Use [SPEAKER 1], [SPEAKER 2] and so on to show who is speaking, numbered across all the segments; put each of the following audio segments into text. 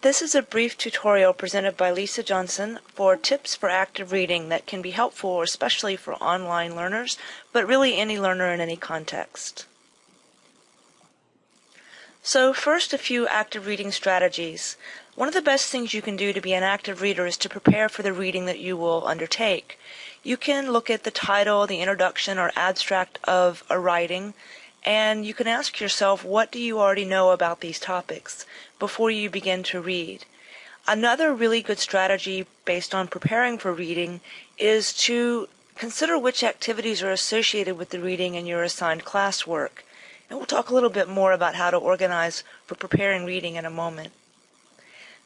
[SPEAKER 1] This is a brief tutorial presented by Lisa Johnson for tips for active reading that can be helpful especially for online learners, but really any learner in any context. So first a few active reading strategies. One of the best things you can do to be an active reader is to prepare for the reading that you will undertake. You can look at the title, the introduction, or abstract of a writing, and you can ask yourself, what do you already know about these topics before you begin to read? Another really good strategy based on preparing for reading is to consider which activities are associated with the reading in your assigned classwork. And we'll talk a little bit more about how to organize for preparing reading in a moment.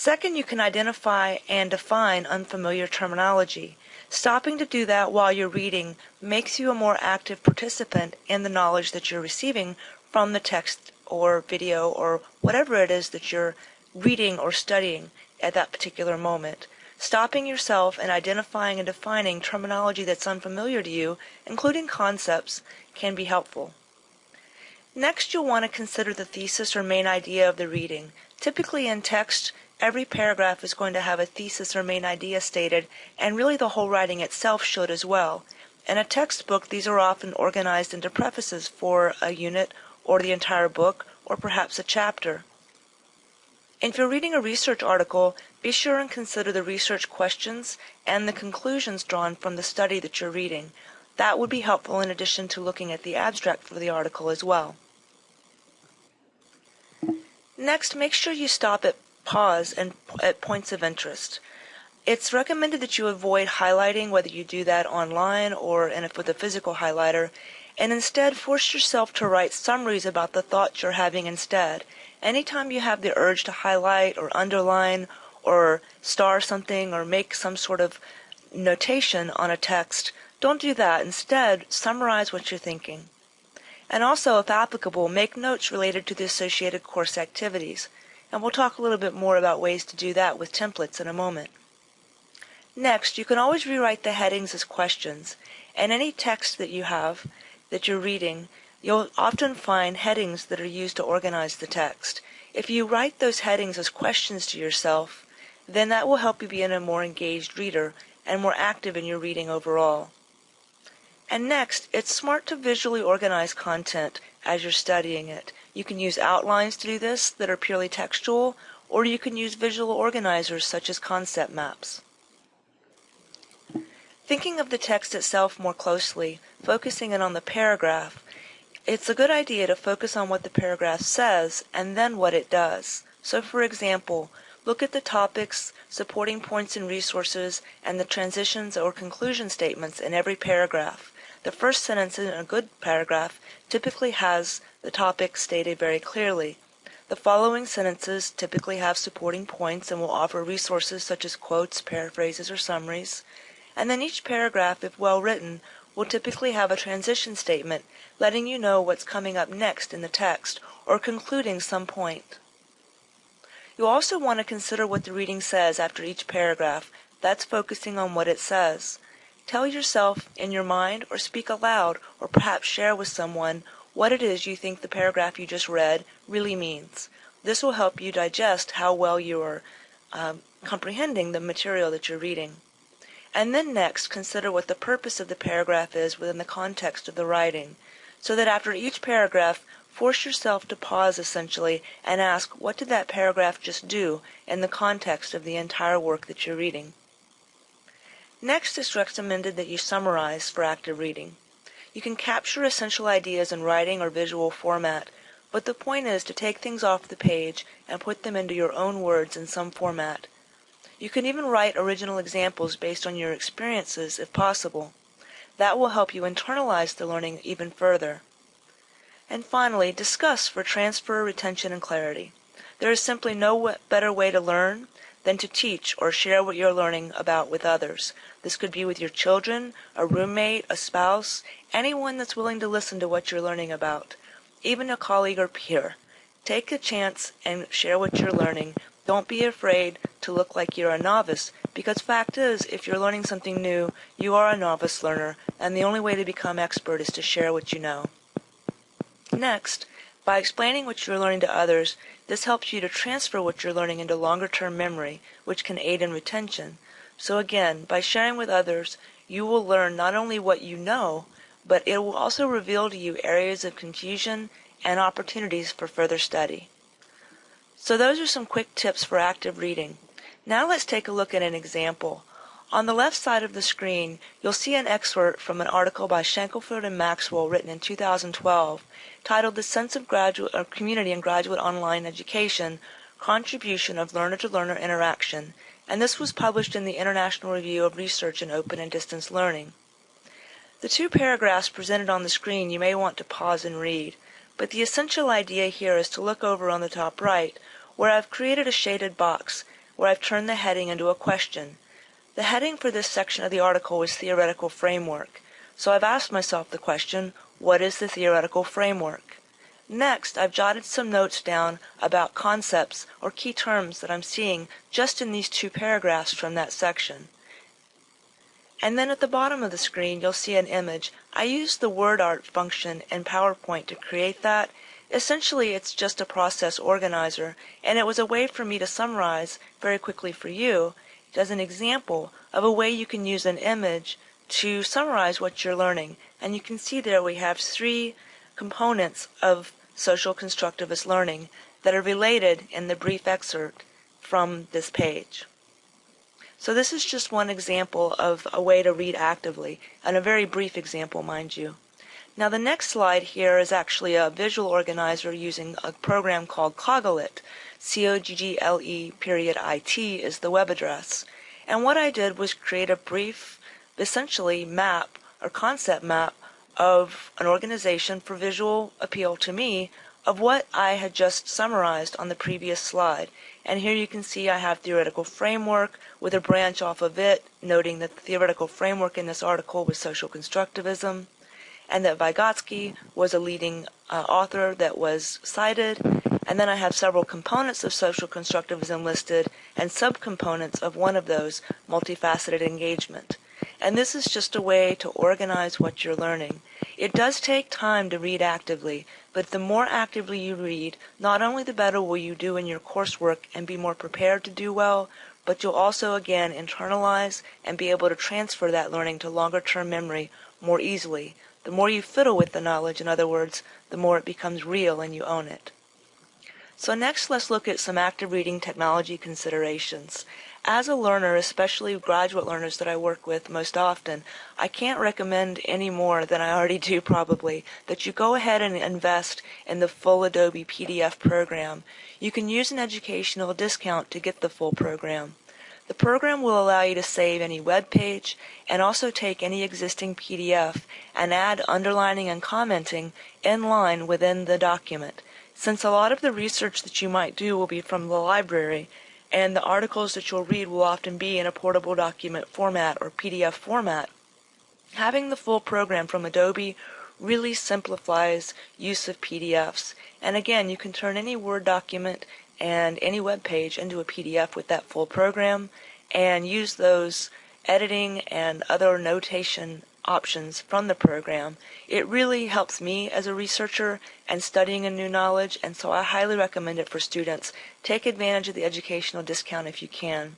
[SPEAKER 1] Second, you can identify and define unfamiliar terminology. Stopping to do that while you're reading makes you a more active participant in the knowledge that you're receiving from the text or video or whatever it is that you're reading or studying at that particular moment. Stopping yourself and identifying and defining terminology that's unfamiliar to you, including concepts, can be helpful. Next, you'll want to consider the thesis or main idea of the reading. Typically in text, every paragraph is going to have a thesis or main idea stated, and really the whole writing itself should as well. In a textbook, these are often organized into prefaces for a unit or the entire book or perhaps a chapter. If you're reading a research article, be sure and consider the research questions and the conclusions drawn from the study that you're reading. That would be helpful in addition to looking at the abstract for the article as well. Next, make sure you stop at pause and at points of interest. It's recommended that you avoid highlighting, whether you do that online or a, with a physical highlighter, and instead force yourself to write summaries about the thoughts you're having instead. Anytime you have the urge to highlight or underline or star something or make some sort of notation on a text, don't do that. Instead, summarize what you're thinking. And also, if applicable, make notes related to the associated course activities and we'll talk a little bit more about ways to do that with templates in a moment. Next, you can always rewrite the headings as questions, and any text that you have that you're reading, you'll often find headings that are used to organize the text. If you write those headings as questions to yourself, then that will help you be a more engaged reader and more active in your reading overall. And next, it's smart to visually organize content as you're studying it. You can use outlines to do this that are purely textual, or you can use visual organizers such as concept maps. Thinking of the text itself more closely, focusing in on the paragraph, it's a good idea to focus on what the paragraph says and then what it does. So for example, look at the topics, supporting points and resources, and the transitions or conclusion statements in every paragraph. The first sentence in a good paragraph typically has the topic stated very clearly. The following sentences typically have supporting points and will offer resources such as quotes, paraphrases, or summaries. And then each paragraph, if well written, will typically have a transition statement letting you know what's coming up next in the text or concluding some point. You'll also want to consider what the reading says after each paragraph. That's focusing on what it says. Tell yourself in your mind or speak aloud or perhaps share with someone what it is you think the paragraph you just read really means. This will help you digest how well you are um, comprehending the material that you're reading. And then next, consider what the purpose of the paragraph is within the context of the writing, so that after each paragraph, force yourself to pause essentially and ask, what did that paragraph just do in the context of the entire work that you're reading? Next, it's recommended that you summarize for active reading. You can capture essential ideas in writing or visual format, but the point is to take things off the page and put them into your own words in some format. You can even write original examples based on your experiences if possible. That will help you internalize the learning even further. And finally, discuss for transfer, retention, and clarity. There is simply no better way to learn than to teach or share what you're learning about with others. This could be with your children, a roommate, a spouse, anyone that's willing to listen to what you're learning about, even a colleague or peer. Take a chance and share what you're learning. Don't be afraid to look like you're a novice, because fact is, if you're learning something new, you are a novice learner, and the only way to become expert is to share what you know. Next, By explaining what you're learning to others, this helps you to transfer what you're learning into longer-term memory, which can aid in retention. So again, by sharing with others, you will learn not only what you know, but it will also reveal to you areas of confusion and opportunities for further study. So those are some quick tips for active reading. Now let's take a look at an example. On the left side of the screen, you'll see an excerpt from an article by Shackelford and Maxwell written in 2012 titled The Sense of Graduate or Community in Graduate Online Education Contribution of Learner to Learner Interaction, and this was published in the International Review of Research in Open and Distance Learning. The two paragraphs presented on the screen you may want to pause and read, but the essential idea here is to look over on the top right, where I've created a shaded box, where I've turned the heading into a question. The heading for this section of the article was Theoretical Framework, so I've asked myself the question, what is the theoretical framework? Next, I've jotted some notes down about concepts or key terms that I'm seeing just in these two paragraphs from that section. And then at the bottom of the screen, you'll see an image. I used the word art function in PowerPoint to create that. Essentially, it's just a process organizer, and it was a way for me to summarize very quickly for you as an example of a way you can use an image to summarize what you're learning. And you can see there we have three components of social constructivist learning that are related in the brief excerpt from this page. So this is just one example of a way to read actively, and a very brief example, mind you. Now the next slide here is actually a visual organizer using a program called Coggle-it. C-O-G-G-L-E period I-T is the web address. And what I did was create a brief, essentially map or concept map of an organization for visual appeal to me of what I had just summarized on the previous slide. And here you can see I have theoretical framework with a branch off of it, noting that the theoretical framework in this article was social constructivism, and that Vygotsky was a leading uh, author that was cited, and then I have several components of social constructivism listed and subcomponents of one of those, multifaceted engagement. And this is just a way to organize what you're learning. It does take time to read actively, but the more actively you read, not only the better will you do in your coursework and be more prepared to do well, but you'll also again internalize and be able to transfer that learning to longer term memory more easily. The more you fiddle with the knowledge, in other words, the more it becomes real and you own it. So next let's look at some active reading technology considerations. As a learner, especially graduate learners that I work with most often, I can't recommend any more than I already do probably that you go ahead and invest in the full Adobe PDF program. You can use an educational discount to get the full program. The program will allow you to save any web page and also take any existing PDF and add underlining and commenting in line within the document. Since a lot of the research that you might do will be from the library, and the articles that you'll read will often be in a portable document format or PDF format, having the full program from Adobe really simplifies use of PDFs. And again, you can turn any Word document and any web page into a PDF with that full program and use those editing and other notation options from the program. It really helps me as a researcher and studying a new knowledge, and so I highly recommend it for students. Take advantage of the educational discount if you can.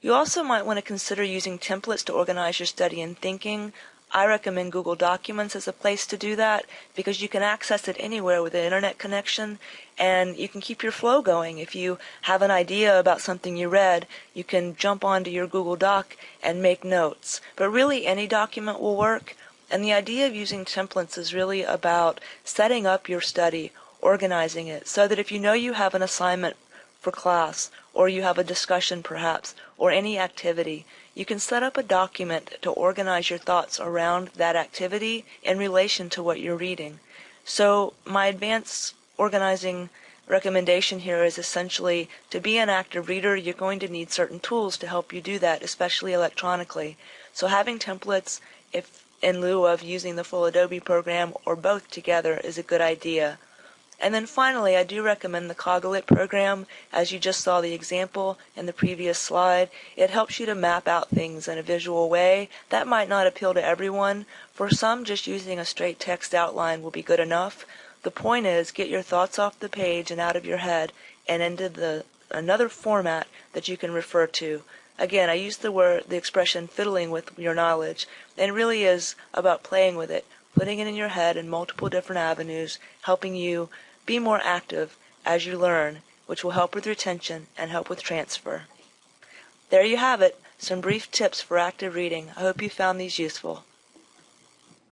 [SPEAKER 1] You also might want to consider using templates to organize your study and thinking. I recommend Google Documents as a place to do that because you can access it anywhere with an internet connection and you can keep your flow going. If you have an idea about something you read, you can jump onto your Google Doc and make notes. But really any document will work and the idea of using templates is really about setting up your study, organizing it so that if you know you have an assignment for class or you have a discussion perhaps or any activity, you can set up a document to organize your thoughts around that activity in relation to what you're reading. So my advanced organizing recommendation here is essentially to be an active reader, you're going to need certain tools to help you do that, especially electronically. So having templates, if in lieu of using the full Adobe program or both together is a good idea. And then finally, I do recommend the Coggle-it program. As you just saw the example in the previous slide, it helps you to map out things in a visual way. That might not appeal to everyone. For some, just using a straight text outline will be good enough. The point is get your thoughts off the page and out of your head and into the another format that you can refer to. Again, I use the word the expression fiddling with your knowledge and it really is about playing with it, putting it in your head in multiple different avenues, helping you be more active as you learn, which will help with retention and help with transfer. There you have it, some brief tips for active reading. I hope you found these useful.